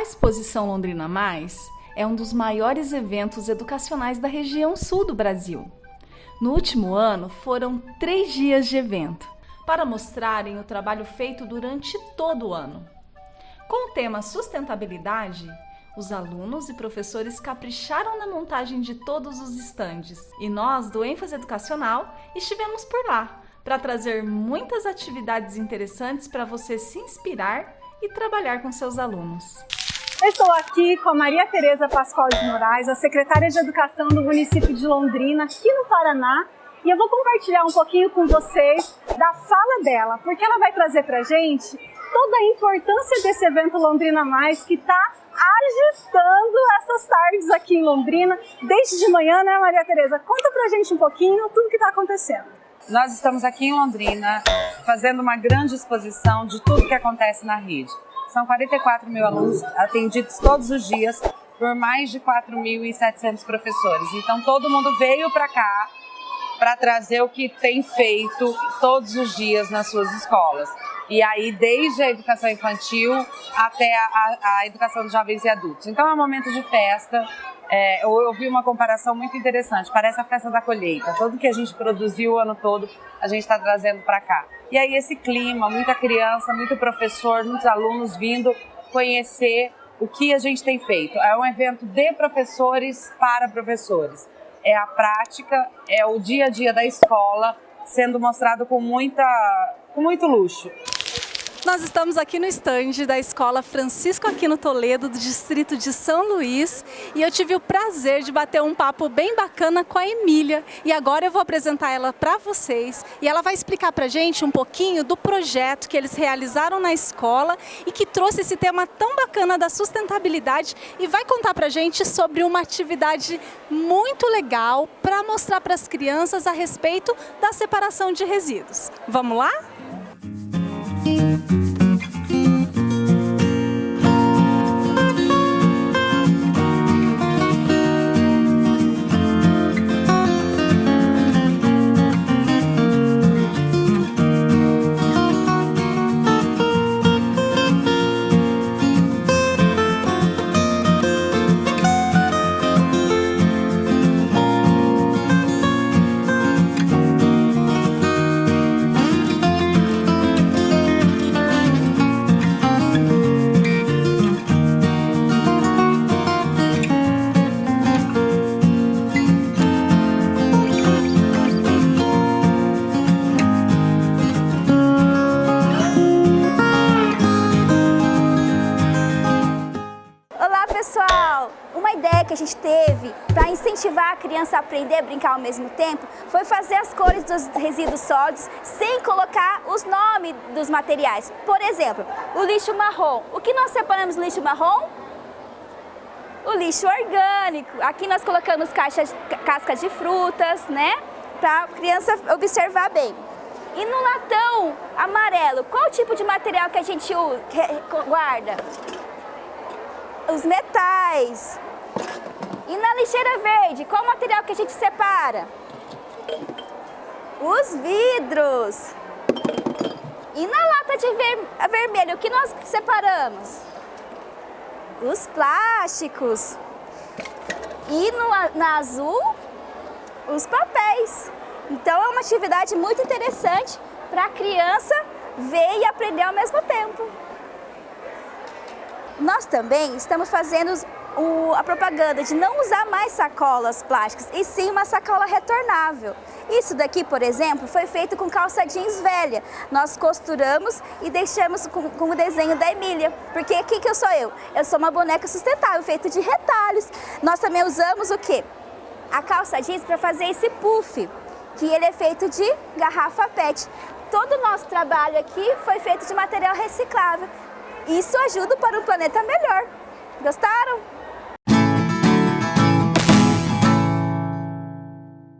A exposição Londrina Mais é um dos maiores eventos educacionais da região sul do Brasil. No último ano, foram três dias de evento para mostrarem o trabalho feito durante todo o ano. Com o tema sustentabilidade, os alunos e professores capricharam na montagem de todos os estandes e nós, do ênfase educacional, estivemos por lá para trazer muitas atividades interessantes para você se inspirar e trabalhar com seus alunos. Estou aqui com a Maria Tereza Pascoal de Moraes, a secretária de Educação do município de Londrina, aqui no Paraná, e eu vou compartilhar um pouquinho com vocês da fala dela, porque ela vai trazer para gente toda a importância desse evento Londrina Mais que está agitando essas tardes aqui em Londrina, desde de manhã, né Maria Tereza? Conta pra gente um pouquinho tudo que está acontecendo. Nós estamos aqui em Londrina fazendo uma grande exposição de tudo que acontece na rede. São 44 mil alunos atendidos todos os dias por mais de 4.700 professores. Então todo mundo veio para cá para trazer o que tem feito todos os dias nas suas escolas. E aí, desde a educação infantil até a, a, a educação de jovens e adultos. Então, é um momento de festa. É, eu ouvi uma comparação muito interessante. Parece a festa da colheita. Tudo que a gente produziu o ano todo, a gente está trazendo para cá. E aí, esse clima, muita criança, muito professor, muitos alunos vindo conhecer o que a gente tem feito. É um evento de professores para professores é a prática, é o dia a dia da escola sendo mostrado com, muita, com muito luxo. Nós estamos aqui no estande da Escola Francisco Aquino Toledo, do distrito de São Luís, e eu tive o prazer de bater um papo bem bacana com a Emília. E agora eu vou apresentar ela para vocês e ela vai explicar para gente um pouquinho do projeto que eles realizaram na escola e que trouxe esse tema tão bacana da sustentabilidade e vai contar para gente sobre uma atividade muito legal para mostrar para as crianças a respeito da separação de resíduos. Vamos lá? Que a gente teve para incentivar a criança a aprender a brincar ao mesmo tempo foi fazer as cores dos resíduos sólidos sem colocar os nomes dos materiais. Por exemplo, o lixo marrom. O que nós separamos no lixo marrom? O lixo orgânico. Aqui nós colocamos caixas, cascas de frutas, né? Para a criança observar bem. E no latão amarelo, qual tipo de material que a gente guarda? Os metais, e na lixeira verde, qual material que a gente separa? Os vidros. E na lata de ver vermelho, o que nós separamos? Os plásticos. E no, na azul, os papéis. Então é uma atividade muito interessante para a criança ver e aprender ao mesmo tempo. Nós também estamos fazendo o, a propaganda de não usar mais sacolas plásticas, e sim uma sacola retornável. Isso daqui, por exemplo, foi feito com calça jeans velha. Nós costuramos e deixamos com, com o desenho da Emília. Porque aqui que eu sou eu? Eu sou uma boneca sustentável, feita de retalhos. Nós também usamos o quê? A calça jeans para fazer esse puff, que ele é feito de garrafa PET. Todo o nosso trabalho aqui foi feito de material reciclável. Isso ajuda para um planeta melhor. Gostaram?